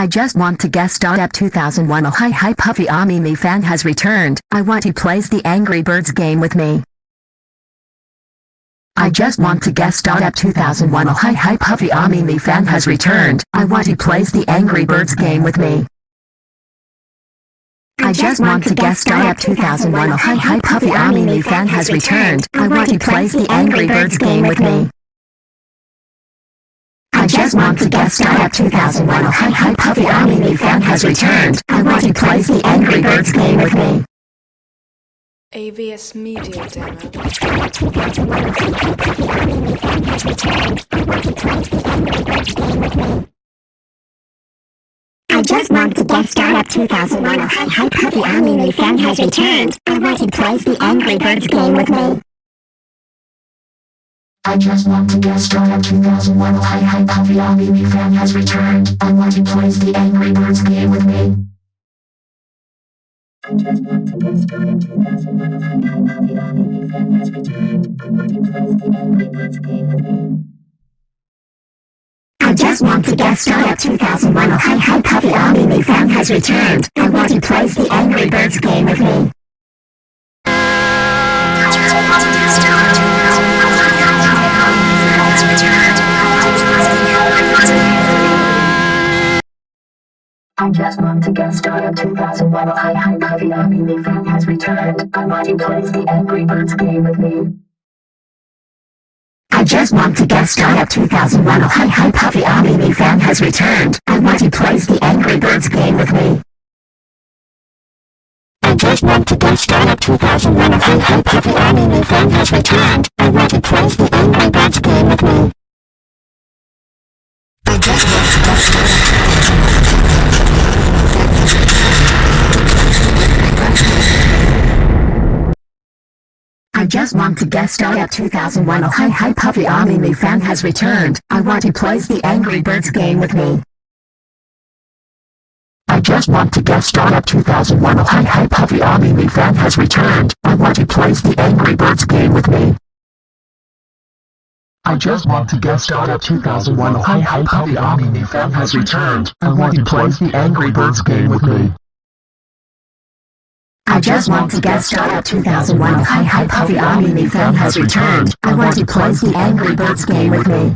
I just want to star at 2001 Oh hi hi Puffy AmiYumi fan has returned. I want he plays the Angry Birds game with me. I just want to star at 2001 Oh hi hi Puffy AmiYumi fan has returned. I want he plays the Angry Birds game with me. I just want to star at 2001 Oh hi hi Puffy AmiYumi fan has returned. I want he plays the Angry Birds game with me. I just want to star at 2001 Oh hi hi Puffy AmiYumi fan has returned. I want to play the Angry Birds game with me. AVS Media Demo. I just want to guest star at 2001 Oh hi hi Puffy Anime fan has returned. I want to play the Angry Birds game with me. I just want to guest star at 2001 Oh hi hi Puffy Anime fan has returned. I want to play the Angry Birds game with me. I just want to guest star at 2001 Oh hi hi Puffy Anime fan has returned. I want to play the Angry Birds game with me. I just want to guest star at 2001 Oh hi hi Anime fan has returned. I want to play the Angry Birds game with me. I just want to guest star at 2001 Oh hi hi Puffy Anime fan has returned. I want to play the Angry Birds game with me. I just want to guest star at 2001 Oh hi hi Puffy Anime fan has returned. I want to play the Angry Birds game with me. I just want to guest star at 2001 Oh hi hi Puffy Anime fan has returned. I want to play the Angry Birds game with me. Just want to guest star at 2001 Oh hi hi Puffy Anime fan has returned. I want he plays the Angry Birds game with me. I just want to guest star at 2001 Oh hi hi Puffy Anime fan has returned. I want to play the Angry Birds game with me. I just want to guest star at 2001 Oh hi hi Puffy Anime fan has returned. I want to play the Angry Birds game with me. I just want to get started at 2001 Oh hi hi Puffy Anime fan has returned. I want to plays the Angry Birds game with me.